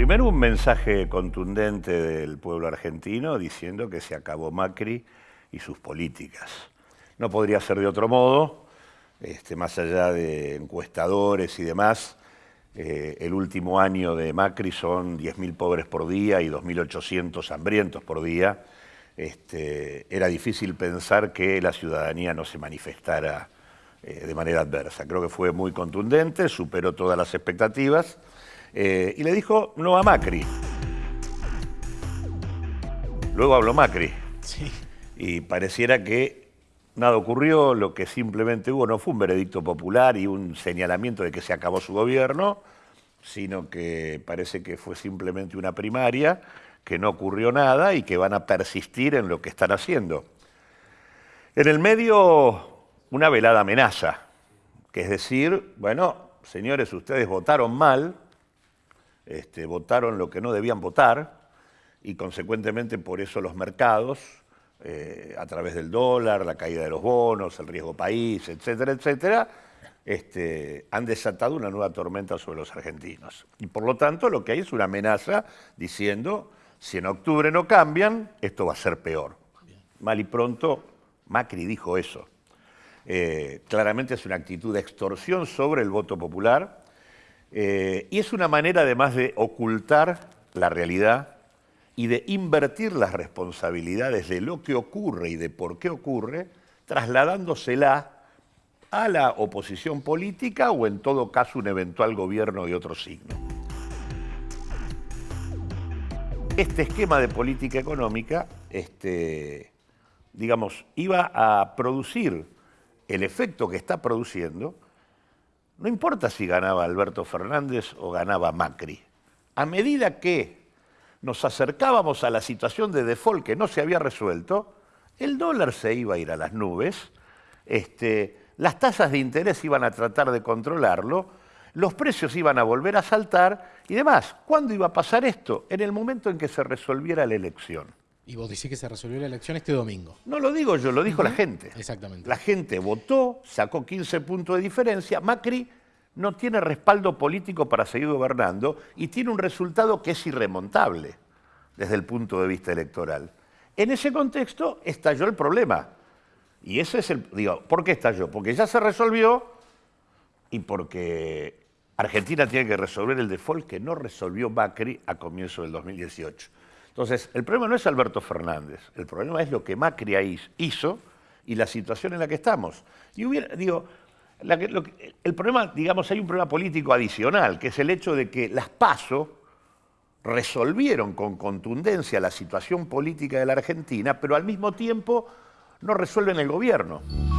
Primero un mensaje contundente del pueblo argentino diciendo que se acabó Macri y sus políticas. No podría ser de otro modo, este, más allá de encuestadores y demás, eh, el último año de Macri son 10.000 pobres por día y 2.800 hambrientos por día. Este, era difícil pensar que la ciudadanía no se manifestara eh, de manera adversa. Creo que fue muy contundente, superó todas las expectativas eh, y le dijo no a Macri. Luego habló Macri. Y pareciera que nada ocurrió, lo que simplemente hubo no fue un veredicto popular y un señalamiento de que se acabó su gobierno, sino que parece que fue simplemente una primaria, que no ocurrió nada y que van a persistir en lo que están haciendo. En el medio, una velada amenaza, que es decir, bueno, señores, ustedes votaron mal, este, votaron lo que no debían votar y consecuentemente por eso los mercados, eh, a través del dólar, la caída de los bonos, el riesgo país, etcétera, etcétera, este, han desatado una nueva tormenta sobre los argentinos. Y por lo tanto lo que hay es una amenaza diciendo, si en octubre no cambian, esto va a ser peor. Mal y pronto, Macri dijo eso. Eh, claramente es una actitud de extorsión sobre el voto popular, eh, y es una manera además de ocultar la realidad y de invertir las responsabilidades de lo que ocurre y de por qué ocurre, trasladándosela a la oposición política o en todo caso un eventual gobierno de otro signo. Este esquema de política económica, este, digamos, iba a producir el efecto que está produciendo, no importa si ganaba Alberto Fernández o ganaba Macri. A medida que nos acercábamos a la situación de default que no se había resuelto, el dólar se iba a ir a las nubes, este, las tasas de interés iban a tratar de controlarlo, los precios iban a volver a saltar y demás. ¿Cuándo iba a pasar esto? En el momento en que se resolviera la elección. Y vos decís que se resolvió la elección este domingo. No lo digo yo, lo dijo la gente. Exactamente. La gente votó, sacó 15 puntos de diferencia. Macri no tiene respaldo político para seguir gobernando y tiene un resultado que es irremontable desde el punto de vista electoral. En ese contexto estalló el problema. Y ese es el, digo, ¿por qué estalló? Porque ya se resolvió y porque Argentina tiene que resolver el default que no resolvió Macri a comienzo del 2018. Entonces, el problema no es Alberto Fernández, el problema es lo que Macri hizo y la situación en la que estamos. Y hubiera, digo, el problema, digamos, hay un problema político adicional, que es el hecho de que las PASO resolvieron con contundencia la situación política de la Argentina, pero al mismo tiempo no resuelven el gobierno.